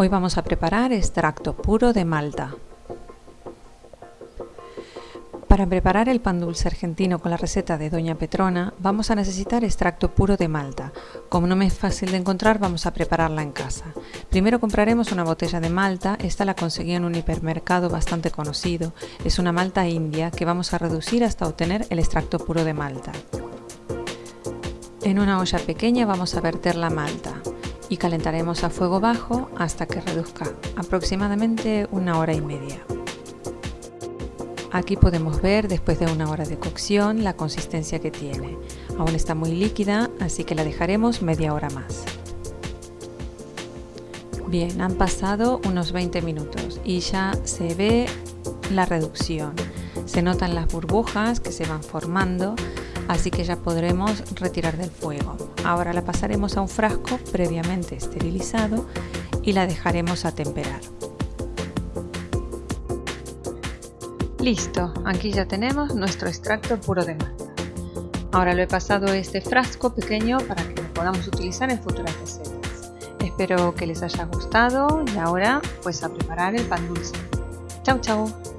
Hoy vamos a preparar extracto puro de malta. Para preparar el pan dulce argentino con la receta de Doña Petrona vamos a necesitar extracto puro de malta. Como no me es fácil de encontrar vamos a prepararla en casa. Primero compraremos una botella de malta, esta la conseguí en un hipermercado bastante conocido. Es una malta india que vamos a reducir hasta obtener el extracto puro de malta. En una olla pequeña vamos a verter la malta y calentaremos a fuego bajo hasta que reduzca aproximadamente una hora y media. Aquí podemos ver después de una hora de cocción la consistencia que tiene. Aún está muy líquida, así que la dejaremos media hora más. Bien, han pasado unos 20 minutos y ya se ve la reducción. Se notan las burbujas que se van formando, así que ya podremos retirar del fuego. Ahora la pasaremos a un frasco previamente esterilizado y la dejaremos a temperar. Listo, aquí ya tenemos nuestro extracto puro de malta. Ahora lo he pasado este frasco pequeño para que lo podamos utilizar en futuras recetas. Espero que les haya gustado y ahora pues a preparar el pan dulce. Chau chau.